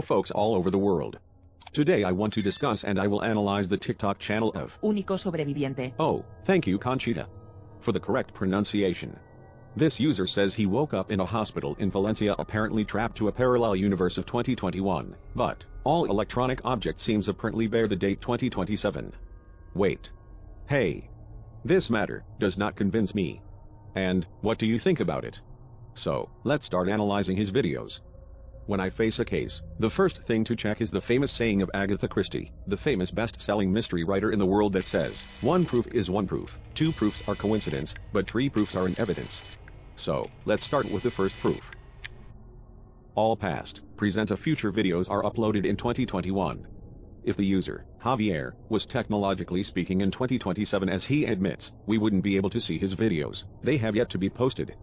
Hello folks all over the world. Today I want to discuss and I will analyze the TikTok channel of Único sobreviviente. Oh, thank you Conchita. For the correct pronunciation. This user says he woke up in a hospital in Valencia apparently trapped to a parallel universe of 2021, but all electronic objects seems apparently bear the date 2027. Wait. Hey. This matter does not convince me. And, what do you think about it? So, let's start analyzing his videos. When I face a case, the first thing to check is the famous saying of Agatha Christie, the famous best-selling mystery writer in the world that says, one proof is one proof, two proofs are coincidence, but three proofs are an evidence. So, let's start with the first proof. All past, present a future videos are uploaded in 2021. If the user, Javier, was technologically speaking in 2027 as he admits, we wouldn't be able to see his videos, they have yet to be posted.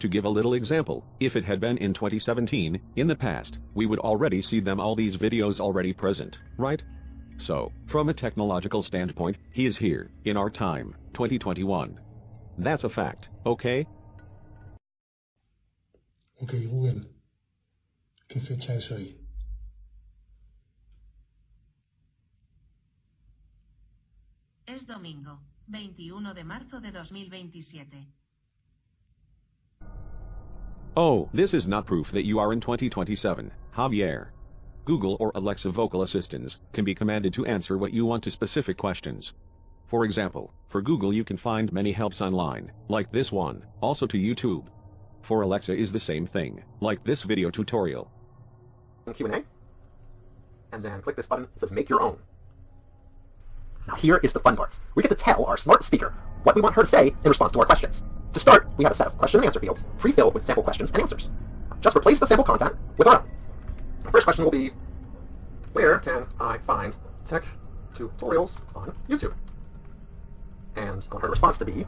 To give a little example, if it had been in 2017, in the past, we would already see them all these videos already present, right? So, from a technological standpoint, he is here, in our time, 2021. That's a fact, okay? Ok, Google. ¿Qué fecha es hoy? Es domingo, 21 de marzo de 2027. Oh, this is not proof that you are in 2027, Javier. Google or Alexa vocal assistants can be commanded to answer what you want to specific questions. For example, for Google you can find many helps online, like this one, also to YouTube. For Alexa is the same thing, like this video tutorial. Q&A, and then click this button that says Make Your Own. Now here is the fun part. We get to tell our smart speaker what we want her to say in response to our questions. To start, we have a set of question and answer fields, pre-filled with sample questions and answers. Just replace the sample content with our own. Our first question will be, where can I find tech tutorials on YouTube? And I want her response to be,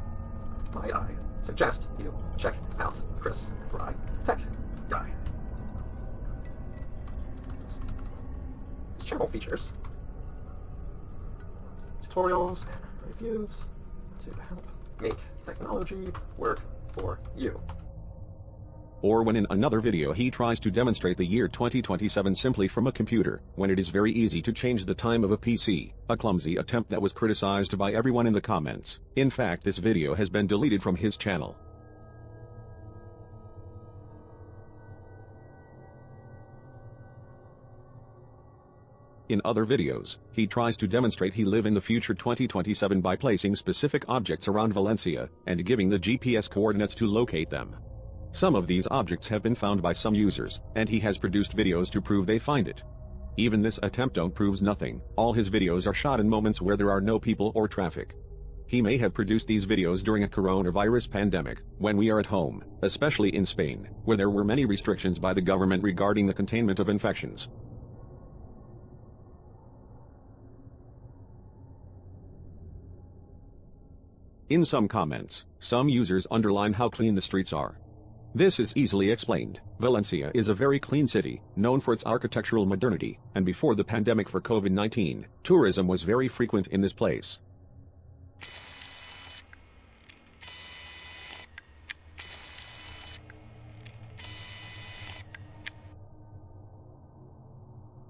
might I suggest you check out Chris Fry Tech Guy. This channel features tutorials and reviews to help make technology work for you. Or when in another video he tries to demonstrate the year 2027 simply from a computer, when it is very easy to change the time of a PC, a clumsy attempt that was criticized by everyone in the comments. In fact this video has been deleted from his channel. In other videos, he tries to demonstrate he live in the future 2027 by placing specific objects around Valencia and giving the GPS coordinates to locate them. Some of these objects have been found by some users, and he has produced videos to prove they find it. Even this attempt don't proves nothing, all his videos are shot in moments where there are no people or traffic. He may have produced these videos during a coronavirus pandemic, when we are at home, especially in Spain, where there were many restrictions by the government regarding the containment of infections. In some comments, some users underline how clean the streets are. This is easily explained. Valencia is a very clean city, known for its architectural modernity, and before the pandemic for COVID-19, tourism was very frequent in this place.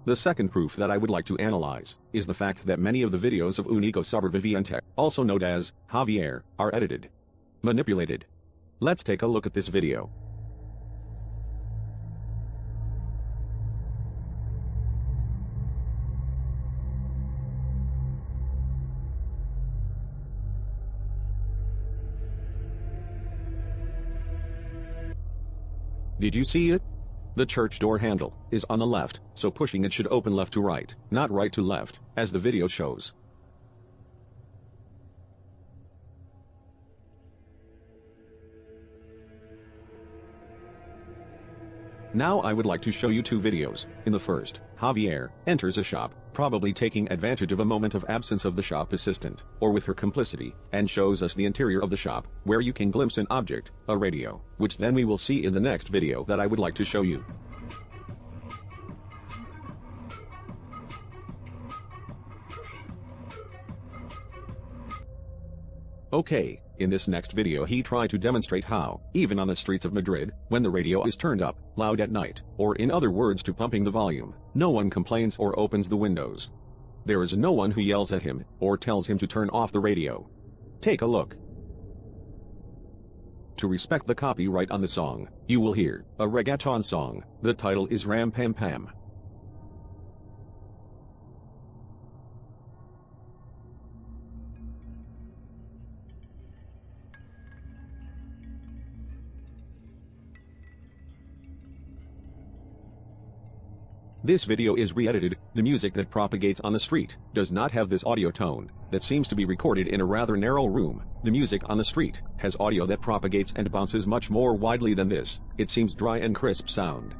The second proof that I would like to analyze is the fact that many of the videos of Unico Sobreviviente, also known as Javier, are edited, manipulated. Let's take a look at this video. Did you see it? The church door handle is on the left, so pushing it should open left to right, not right to left, as the video shows. Now I would like to show you two videos. In the first, Javier enters a shop, probably taking advantage of a moment of absence of the shop assistant, or with her complicity, and shows us the interior of the shop, where you can glimpse an object, a radio, which then we will see in the next video that I would like to show you. Okay, in this next video he tried to demonstrate how, even on the streets of Madrid, when the radio is turned up, loud at night, or in other words to pumping the volume, no one complains or opens the windows. There is no one who yells at him, or tells him to turn off the radio. Take a look. To respect the copyright on the song, you will hear a reggaeton song. The title is Ram Pam Pam. This video is re-edited, the music that propagates on the street does not have this audio tone, that seems to be recorded in a rather narrow room. The music on the street has audio that propagates and bounces much more widely than this, it seems dry and crisp sound.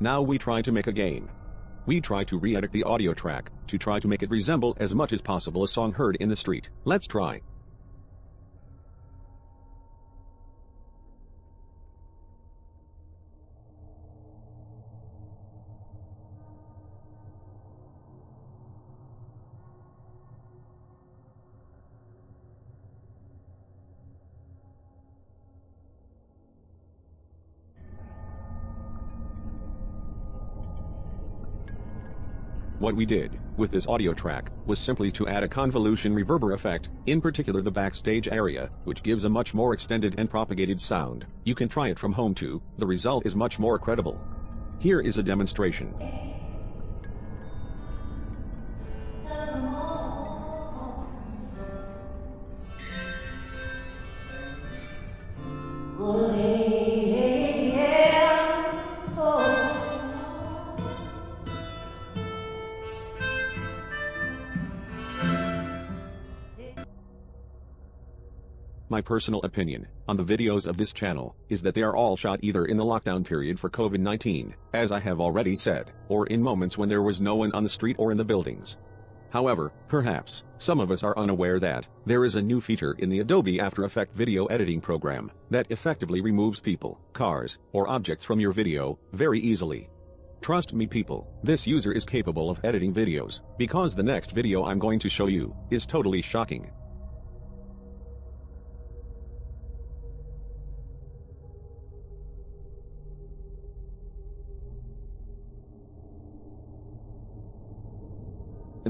Now we try to make a game. We try to re-edit the audio track, to try to make it resemble as much as possible a song heard in the street. Let's try. What we did, with this audio track, was simply to add a convolution reverber effect, in particular the backstage area, which gives a much more extended and propagated sound. You can try it from home too, the result is much more credible. Here is a demonstration. Personal opinion on the videos of this channel is that they are all shot either in the lockdown period for COVID-19, as I have already said, or in moments when there was no one on the street or in the buildings. However, perhaps, some of us are unaware that there is a new feature in the Adobe After Effects video editing program that effectively removes people, cars, or objects from your video very easily. Trust me people, this user is capable of editing videos, because the next video I'm going to show you is totally shocking.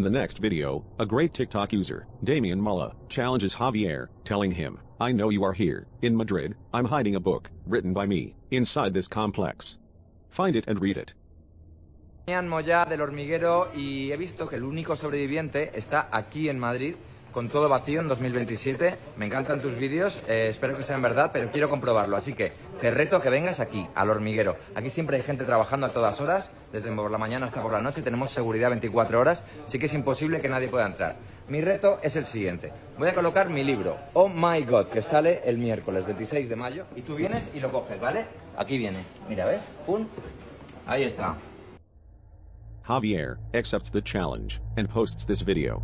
In the next video, a great TikTok user, Damian Mulla, challenges Javier, telling him, I know you are here, in Madrid, I'm hiding a book, written by me, inside this complex. Find it and read it. Mollá del hormiguero y he visto que el único sobreviviente está aquí en Madrid con todo vacío en 2027. Me encantan tus vídeos, eh, espero que sean verdad, pero quiero comprobarlo. Así que te reto que vengas aquí, al hormiguero. Aquí siempre hay gente trabajando a todas horas, desde por la mañana hasta por la noche. Tenemos seguridad 24 horas, así que es imposible que nadie pueda entrar. Mi reto es el siguiente. Voy a colocar mi libro, Oh My God, que sale el miércoles 26 de mayo. Y tú vienes y lo coges, ¿vale? Aquí viene. Mira, ¿ves? ¡Pum! Ahí está. Javier accepts the challenge and posts this video.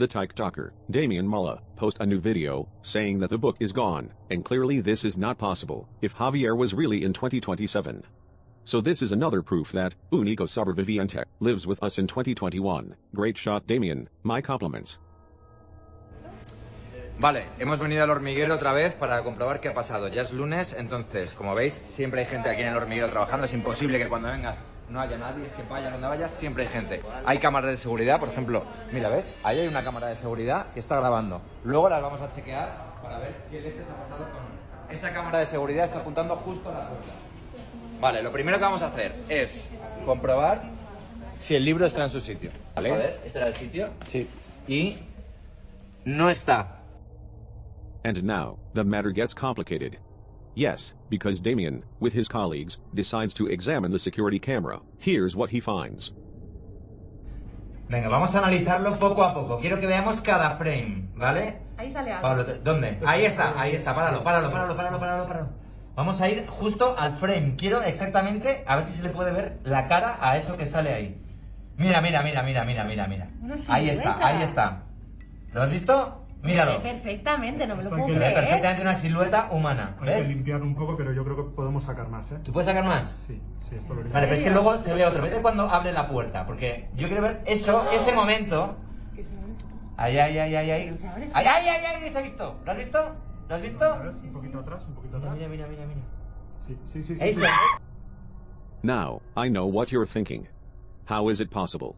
The TikToker, Damian Mulla, post a new video, saying that the book is gone, and clearly this is not possible, if Javier was really in 2027. So this is another proof that, Unico Sobreviviente, lives with us in 2021. Great shot Damian, my compliments. Vale, hemos venido al hormiguero otra vez para comprobar qué ha pasado. Ya es lunes, entonces, como veis, siempre hay gente aquí en el hormiguero trabajando. Es imposible que cuando vengas no haya nadie, es que vaya donde vayas, siempre hay gente. Hay cámaras de seguridad, por ejemplo, mira, ¿ves? Ahí hay una cámara de seguridad que está grabando. Luego las vamos a chequear para ver qué leches ha pasado con... Esa cámara de seguridad está apuntando justo a la puerta. Vale, lo primero que vamos a hacer es comprobar si el libro está en su sitio. ¿Vale? A ver, ¿este era el sitio? Sí. Y no está. And now, the matter gets complicated. Yes, because Damien, with his colleagues, decides to examine the security camera. Here's what he finds. Venga, vamos a analizarlo poco a poco. Quiero que veamos cada frame, ¿vale? Ahí sale algo. Pablo, ¿dónde? Ahí está, ahí está, páralo, páralo, páralo, páralo, páralo, páralo. Vamos a ir justo al frame. Quiero exactamente, a ver si se le puede ver la cara a eso que sale ahí. Mira, mira, mira, mira, mira, mira, mira. Ahí está, ahí está. ¿Lo has visto? Míralo. Perfectamente, no me lo puedo Se que ve creer. perfectamente una silueta humana. Hay que ¿Ves? limpiar un poco, pero yo creo que podemos sacar más, ¿eh? ¿Tú puedes sacar más? Sí, sí, esto lo Vale, pero es que luego se ve otro. Vete cuando abre la puerta, porque yo quiero ver eso, ese momento. Ahí, ahí, ahí, ahí, ahí. Se abre, Ahí, ahí, ahí, ahí, se ha visto. ¿Lo has visto? ¿Lo has visto? Un poquito atrás, un poquito atrás. mira, mira, mira, mira. Sí, sí, sí. sí, Eso. sí. Now, I know what you're thinking. How is it possible?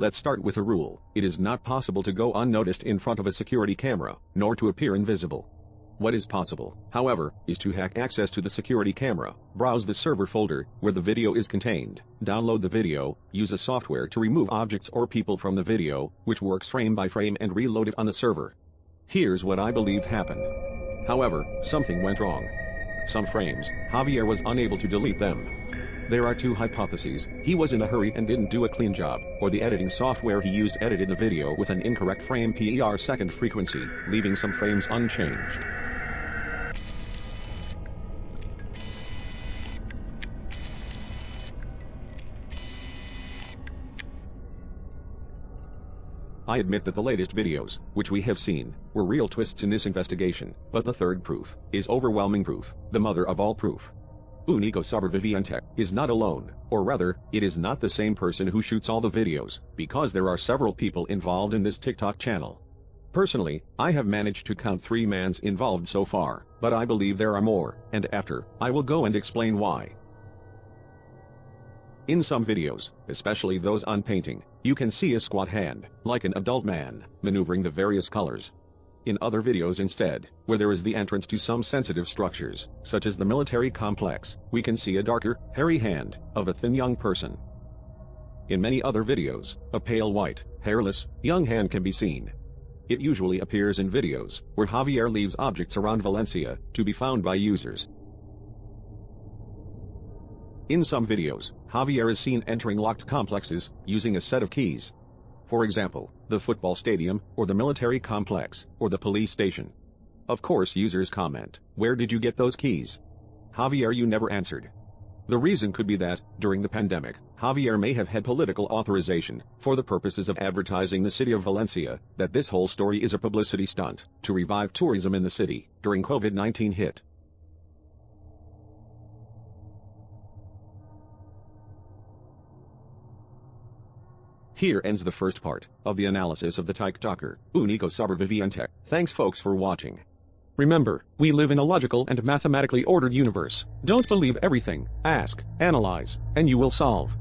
Let's start with a rule. It is not possible to go unnoticed in front of a security camera, nor to appear invisible. What is possible, however, is to hack access to the security camera, browse the server folder where the video is contained, download the video, use a software to remove objects or people from the video, which works frame by frame and reload it on the server. Here's what I believe happened. However, something went wrong. Some frames, Javier was unable to delete them. There are two hypotheses. He was in a hurry and didn't do a clean job, or the editing software he used edited the video with an incorrect frame per second frequency, leaving some frames unchanged. I admit that the latest videos, which we have seen, were real twists in this investigation, but the third proof is overwhelming proof, the mother of all proof. Unico Superviviente is not alone, or rather, it is not the same person who shoots all the videos, because there are several people involved in this TikTok channel. Personally, I have managed to count three mans involved so far, but I believe there are more, and after, I will go and explain why. In some videos, especially those on painting, you can see a squat hand, like an adult man, maneuvering the various colors. In other videos instead, where there is the entrance to some sensitive structures, such as the military complex, we can see a darker, hairy hand, of a thin young person. In many other videos, a pale white, hairless, young hand can be seen. It usually appears in videos, where Javier leaves objects around Valencia, to be found by users. In some videos, Javier is seen entering locked complexes, using a set of keys. For example, the football stadium, or the military complex, or the police station. Of course users comment, where did you get those keys? Javier you never answered. The reason could be that, during the pandemic, Javier may have had political authorization, for the purposes of advertising the city of Valencia, that this whole story is a publicity stunt, to revive tourism in the city, during COVID-19 hit. Here ends the first part of the analysis of the TikToker, Unico Superviviente. Thanks folks for watching. Remember, we live in a logical and mathematically ordered universe. Don't believe everything, ask, analyze, and you will solve.